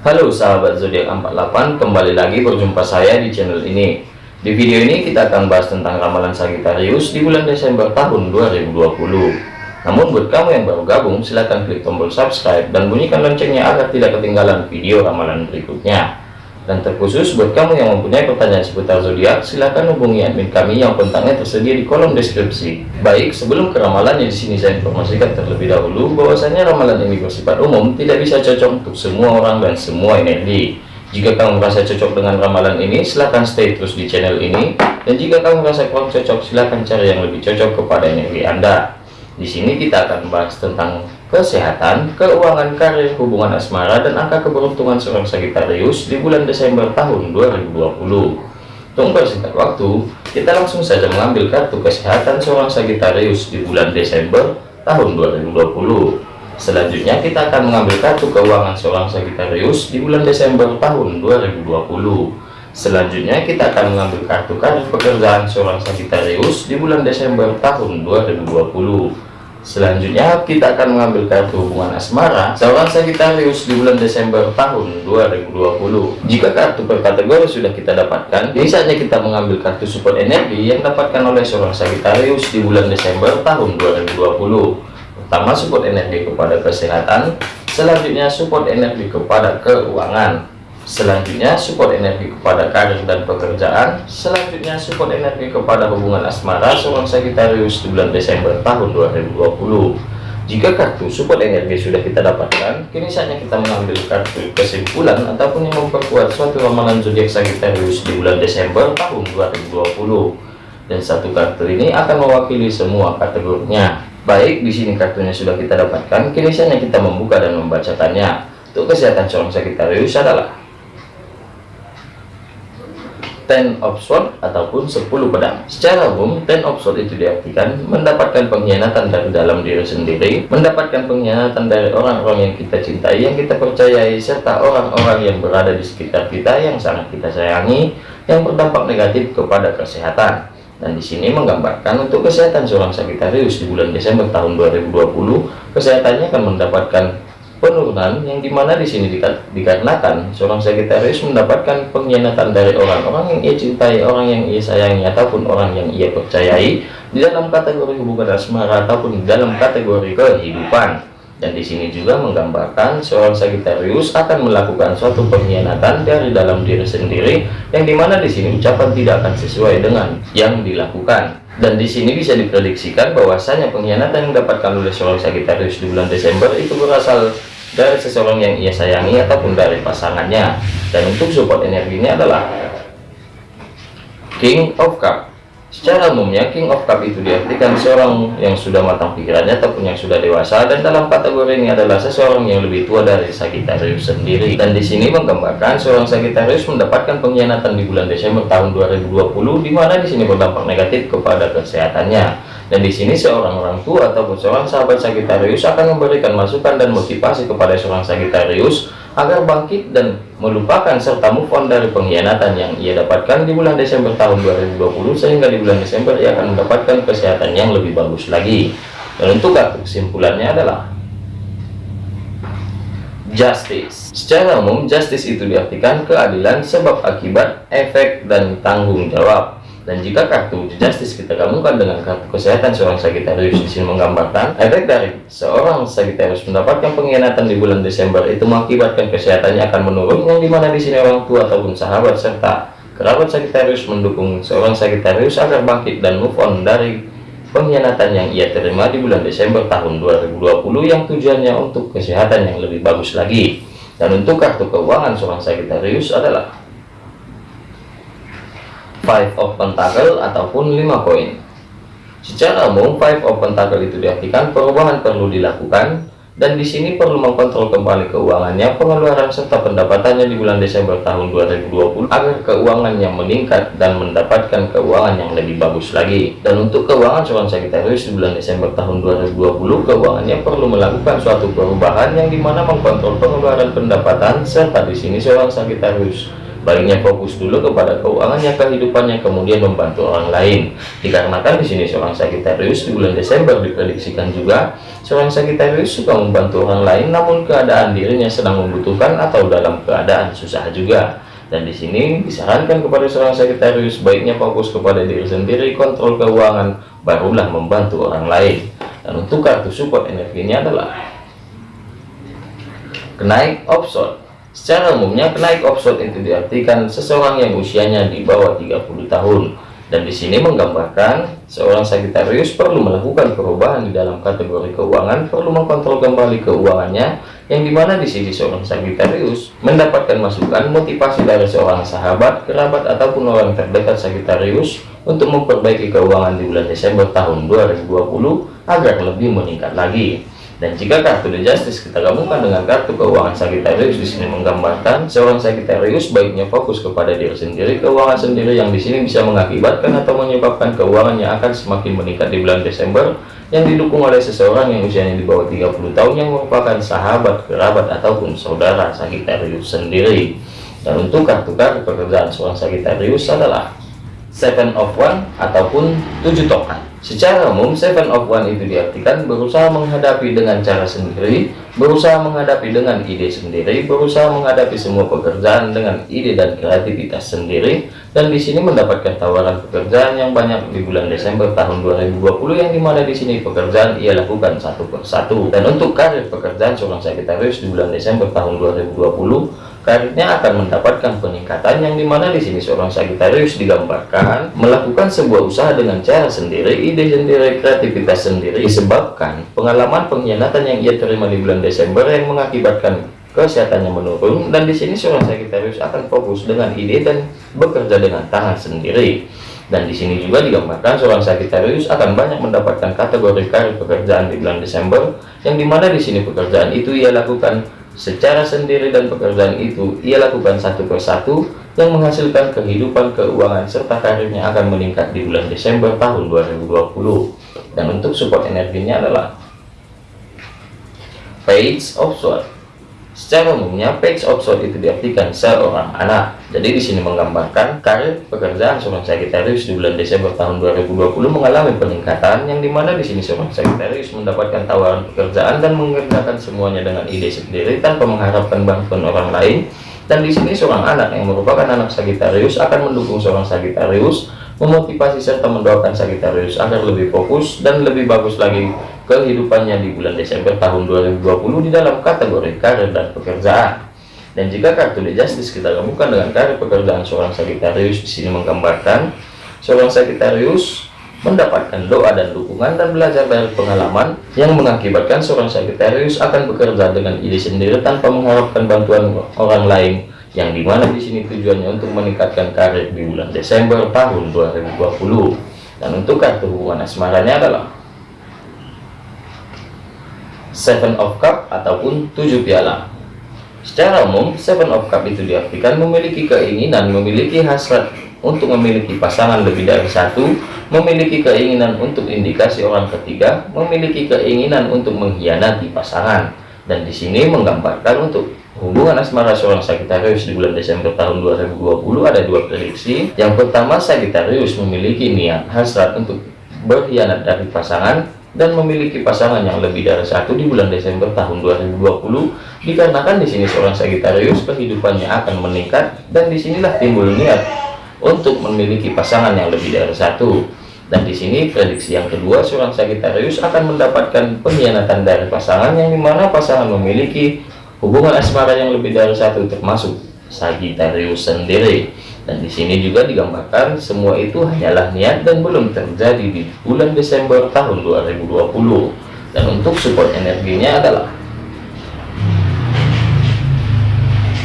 Halo sahabat zodiak 48 kembali lagi berjumpa saya di channel ini. Di video ini kita akan bahas tentang ramalan Sagittarius di bulan Desember tahun 2020 namun buat kamu yang baru gabung silahkan klik tombol subscribe dan bunyikan loncengnya agar tidak ketinggalan video ramalan berikutnya dan terkhusus buat kamu yang mempunyai pertanyaan seputar zodiak, silahkan hubungi admin kami yang kontaknya tersedia di kolom deskripsi. Baik, sebelum ke ramalannya di sini saya informasikan terlebih dahulu bahwasanya ramalan ini bersifat umum, tidak bisa cocok untuk semua orang dan semua energi. Jika kamu merasa cocok dengan ramalan ini, silahkan stay terus di channel ini. Dan jika kamu merasa kurang cocok, silahkan cari yang lebih cocok kepada energi Anda. Di sini kita akan bahas tentang kesehatan, keuangan, karir, hubungan asmara, dan angka keberuntungan seorang Sagittarius di bulan Desember tahun 2020. Tunggu singkat waktu, kita langsung saja mengambil kartu kesehatan seorang Sagittarius di bulan Desember tahun 2020. Selanjutnya kita akan mengambil kartu keuangan seorang Sagittarius di bulan Desember tahun 2020. Selanjutnya kita akan mengambil kartu karir pekerjaan seorang Sagittarius di bulan Desember tahun 2020. Selanjutnya kita akan mengambil kartu hubungan asmara seorang Sagittarius di bulan Desember tahun 2020. Jika kartu per kategori sudah kita dapatkan, biasanya kita mengambil kartu support energi yang dapatkan oleh seorang Sagittarius di bulan Desember tahun 2020. Pertama support energi kepada kesehatan, selanjutnya support energi kepada keuangan, Selanjutnya support energi kepada karir dan pekerjaan. Selanjutnya support energi kepada hubungan asmara seorang Sagittarius di bulan Desember tahun 2020. Jika kartu support energi sudah kita dapatkan, kini saatnya kita mengambil kartu kesimpulan ataupun yang memperkuat suatu ramalan zodiak Sagittarius di bulan Desember tahun 2020. Dan satu kartu ini akan mewakili semua kategorinya. Baik, di sini kartunya sudah kita dapatkan, kini saatnya kita membuka dan membacakannya. Untuk kesehatan seorang Sagittarius adalah ten of sword ataupun 10 pedang. Secara umum ten of sword itu diartikan mendapatkan pengkhianatan dari dalam diri sendiri mendapatkan pengkhianatan dari orang-orang yang kita cintai yang kita percayai serta orang-orang yang berada di sekitar kita yang sangat kita sayangi yang berdampak negatif kepada kesehatan. Dan di sini menggambarkan untuk kesehatan seorang Sagittarius di bulan Desember tahun 2020 kesehatannya akan mendapatkan penurunan yang di mana di sini dikarenakan seorang Sagittarius mendapatkan pengkhianatan dari orang-orang yang ia cintai, orang yang ia sayangi ataupun orang yang ia percayai di dalam kategori hubungan asmara ataupun di dalam kategori kehidupan. Dan di sini juga menggambarkan seorang Sagittarius akan melakukan suatu pengkhianatan dari dalam diri sendiri yang di mana di sini ucapan tidak akan sesuai dengan yang dilakukan. Dan di sini bisa diprediksikan bahwasanya pengkhianatan yang didapatkan oleh seorang Sagittarius di bulan Desember itu berasal dari seseorang yang ia sayangi ataupun dari pasangannya. Dan untuk support energinya adalah King of Cup. Secara umumnya King of Cup itu diartikan seorang yang sudah matang pikirannya ataupun yang sudah dewasa. Dan dalam kategori ini adalah seseorang yang lebih tua dari Sagittarius sendiri. Dan di sini menggambarkan seorang Sagittarius mendapatkan pengkhianatan di bulan Desember tahun 2020 di mana di sini berdampak negatif kepada kesehatannya dan di sini seorang orang tua ataupun seorang sahabat Sagittarius akan memberikan masukan dan motivasi kepada seorang Sagittarius agar bangkit dan melupakan serta move on dari pengkhianatan yang ia dapatkan di bulan Desember tahun 2020 sehingga di bulan Desember ia akan mendapatkan kesehatan yang lebih bagus lagi. Dan untuk kartu kesimpulannya adalah justice. Secara umum, justice itu diartikan keadilan sebab akibat, efek, dan tanggung jawab. Dan jika kartu justice kita gabungkan dengan kartu kesehatan seorang Sagittarius di sini menggambarkan efek dari seorang Sagittarius mendapatkan pengkhianatan di bulan Desember itu mengakibatkan kesehatannya akan menurun yang di mana di sini orang tua ataupun sahabat serta kerabat Sagittarius mendukung seorang Sagittarius agar bangkit dan move on dari pengkhianatan yang ia terima di bulan Desember tahun 2020 yang tujuannya untuk kesehatan yang lebih bagus lagi. Dan untuk kartu keuangan seorang Sagittarius adalah five of pentacle ataupun lima koin. Secara umum five of pentacle itu diartikan perubahan perlu dilakukan dan di sini perlu mengkontrol kembali keuangannya pengeluaran serta pendapatannya di bulan Desember tahun 2020 agar keuangannya meningkat dan mendapatkan keuangan yang lebih bagus lagi. Dan untuk keuangan seorang Sagittarius di bulan Desember tahun 2020 keuangannya perlu melakukan suatu perubahan yang di mana mengkontrol pengeluaran pendapatan serta di sini seorang Sagittarius baiknya fokus dulu kepada keuangannya kehidupannya kemudian membantu orang lain. Dikarenakan di sini seorang Sagittarius di bulan Desember diprediksikan juga seorang Sagittarius suka membantu orang lain namun keadaan dirinya sedang membutuhkan atau dalam keadaan susah juga. Dan di sini disarankan kepada seorang Sagittarius baiknya fokus kepada diri sendiri kontrol keuangan barulah membantu orang lain. Dan untuk kartu support energinya adalah kenaik offshore Secara umumnya kenaik offshore itu diartikan seseorang yang usianya di bawah 30 tahun dan di sini menggambarkan seorang Sagittarius perlu melakukan perubahan di dalam kategori keuangan, perlu mengkontrol kembali keuangannya yang di mana di sini seorang Sagittarius mendapatkan masukan motivasi dari seorang sahabat, kerabat ataupun orang terdekat Sagittarius untuk memperbaiki keuangan di bulan Desember tahun 2020 agar lebih meningkat lagi. Dan jika kartu The Justice kita gabungkan dengan kartu keuangan Sagittarius di sini menggambarkan seorang Sagittarius baiknya fokus kepada diri sendiri, keuangan sendiri yang di sini bisa mengakibatkan atau menyebabkan keuangannya akan semakin meningkat di bulan Desember yang didukung oleh seseorang yang usianya di bawah 30 tahun yang merupakan sahabat, kerabat ataupun saudara Sagittarius sendiri. Dan untuk kartu-kartu pekerjaan seorang Sagittarius adalah Seven of One ataupun tujuh tongkat. Secara umum, Seven of One itu diartikan berusaha menghadapi dengan cara sendiri, berusaha menghadapi dengan ide sendiri, berusaha menghadapi semua pekerjaan dengan ide dan kreativitas sendiri, dan di sini mendapatkan tawaran pekerjaan yang banyak di bulan Desember tahun 2020 yang di mana di sini pekerjaan ia lakukan satu persatu. Dan untuk karir pekerjaan seorang Sagittarius di bulan Desember tahun 2020 karirnya akan mendapatkan peningkatan yang di mana di sini seorang Sagittarius digambarkan melakukan sebuah usaha dengan cara sendiri, ide sendiri, kreativitas sendiri disebabkan pengalaman pengkhianatan yang ia terima di bulan Desember yang mengakibatkan kesehatannya menurun. Dan di sini seorang Sagittarius akan fokus dengan ide dan bekerja dengan tangan sendiri. Dan di sini juga digambarkan seorang Sagittarius akan banyak mendapatkan kategori karir pekerjaan di bulan Desember yang di mana di sini pekerjaan itu ia lakukan secara sendiri dan pekerjaan itu ia lakukan satu persatu yang menghasilkan kehidupan keuangan serta karirnya akan meningkat di bulan Desember tahun 2020 dan untuk support energinya adalah page of sword Secara umumnya, page of sword itu diartikan seorang anak. Jadi di sini menggambarkan karir pekerjaan seorang Sagittarius di bulan Desember tahun 2020 mengalami peningkatan yang di mana di sini seorang Sagittarius mendapatkan tawaran pekerjaan dan mengerjakan semuanya dengan ide sendiri tanpa mengharapkan bantuan orang lain. Dan di sini seorang anak yang merupakan anak Sagittarius akan mendukung seorang Sagittarius memotivasi serta mendoakan Sagittarius agar lebih fokus dan lebih bagus lagi kehidupannya di bulan Desember tahun 2020 di dalam kategori karir dan pekerjaan. Dan jika kartu The Justice kita gabungkan dengan karir pekerjaan seorang Sagittarius di sini menggambarkan seorang Sagittarius mendapatkan doa dan dukungan dan belajar dari pengalaman yang mengakibatkan seorang Sagittarius akan bekerja dengan ide sendiri tanpa mengharapkan bantuan orang lain yang di mana di sini tujuannya untuk meningkatkan karir di bulan Desember tahun 2020 dan untuk kartu hubungan asmaranya adalah Seven of Cup ataupun tujuh piala. Secara umum, Seven of Cup itu diartikan memiliki keinginan, memiliki hasrat untuk memiliki pasangan lebih dari satu, memiliki keinginan untuk indikasi orang ketiga, memiliki keinginan untuk mengkhianati pasangan. Dan di sini menggambarkan untuk hubungan asmara seorang Sagittarius di bulan Desember tahun 2020 ada dua prediksi. Yang pertama, Sagittarius memiliki niat hasrat untuk berkhianat dari pasangan dan memiliki pasangan yang lebih dari satu di bulan Desember tahun 2020 dikarenakan di sini seorang Sagittarius kehidupannya akan meningkat dan di sinilah timbul niat untuk memiliki pasangan yang lebih dari satu. Dan di sini prediksi yang kedua seorang Sagittarius akan mendapatkan pengkhianatan dari pasangan yang di mana pasangan memiliki hubungan asmara yang lebih dari satu termasuk Sagittarius sendiri dan di sini juga digambarkan semua itu hanyalah niat dan belum terjadi di bulan Desember tahun 2020 dan untuk support energinya adalah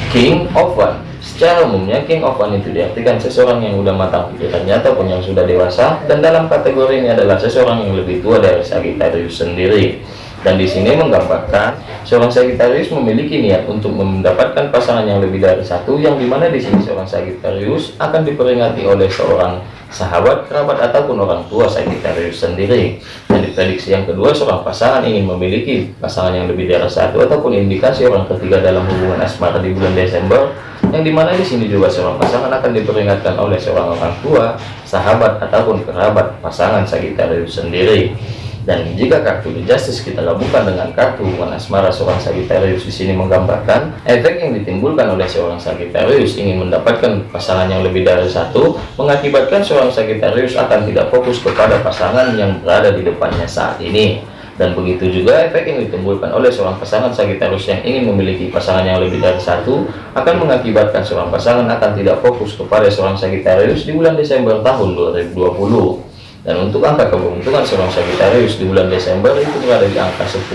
King of One. Secara umumnya King of One itu diartikan seseorang yang sudah matang pikirannya ataupun yang sudah dewasa. Dan dalam kategori ini adalah seseorang yang lebih tua dari Sagittarius sendiri dan di sini menggambarkan seorang Sagittarius memiliki niat untuk mendapatkan pasangan yang lebih dari satu yang di mana di sini seorang Sagittarius akan diperingati oleh seorang sahabat, kerabat, ataupun orang tua Sagittarius sendiri. Dan diprediksi yang kedua, seorang pasangan ingin memiliki pasangan yang lebih dari satu ataupun indikasi orang ketiga dalam hubungan asmara di bulan Desember, yang di mana di sini juga seorang pasangan akan diperingatkan oleh seorang orang tua, sahabat, ataupun kerabat pasangan Sagittarius sendiri. Dan jika kartu The Justice kita gabungkan dengan kartu hubungan asmara seorang Sagittarius di sini menggambarkan efek yang ditimbulkan oleh seorang Sagittarius ingin mendapatkan pasangan yang lebih dari satu, mengakibatkan seorang Sagittarius akan tidak fokus kepada pasangan yang berada di depannya saat ini. Dan begitu juga efek yang ditimbulkan oleh seorang pasangan Sagittarius yang ingin memiliki pasangan yang lebih dari satu akan mengakibatkan seorang pasangan akan tidak fokus kepada seorang Sagittarius di bulan Desember tahun 2020 dan untuk angka keberuntungan seorang Sagittarius di bulan Desember itu berada di angka 10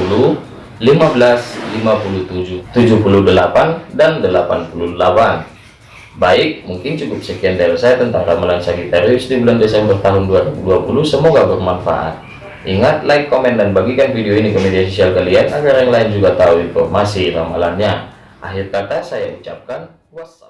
15 57 78 dan 88 baik mungkin cukup sekian dari saya tentang ramalan Sagittarius di bulan Desember tahun 2020 semoga bermanfaat. Ingat like komen dan bagikan video ini ke media sosial kalian agar yang lain juga tahu informasi ramalannya. Akhir kata saya ucapkan wassalam